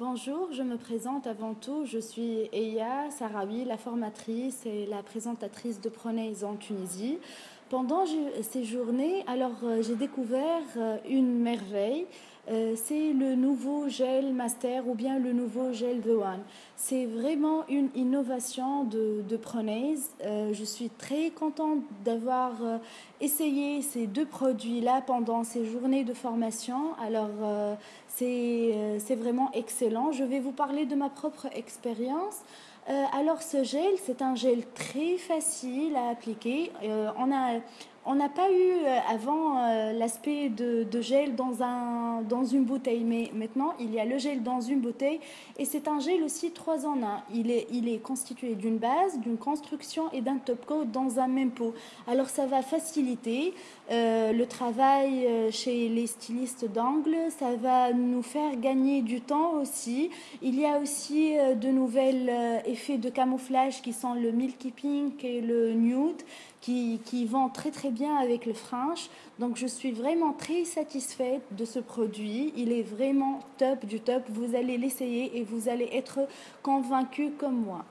Bonjour, je me présente avant tout. Je suis Eya Sarawi, la formatrice et la présentatrice de Pronaise en Tunisie. Pendant ces journées, alors euh, j'ai découvert euh, une merveille. Euh, c'est le nouveau gel Master ou bien le nouveau gel The One. C'est vraiment une innovation de, de Pronaise. je suis très contente d'avoir essayé ces deux produits-là pendant ces journées de formation. Alors, c'est vraiment excellent. Je vais vous parler de ma propre expérience. Euh, alors ce gel, c'est un gel très facile à appliquer. Euh, on a on n'a pas eu euh, avant euh, l'aspect de, gel dans, un, dans une bouteille, mais maintenant il y a le gel dans une bouteille et c'est un gel aussi 3 en 1. Il est, il est constitué d'une base, d'une construction et d'un top coat dans un même pot. Alors ça va faciliter euh, le travail chez les stylistes d'angle, ça va nous faire gagner du temps aussi. Il y a aussi de nouvelles effets de camouflage qui sont le Milky Pink et le Nude qui, qui vont très très bien avec le French. Donc je suis vraiment très satisfaite de ce produit. Il est vraiment top du top. Vous allez l'essayer et vous allez être convaincu comme moi.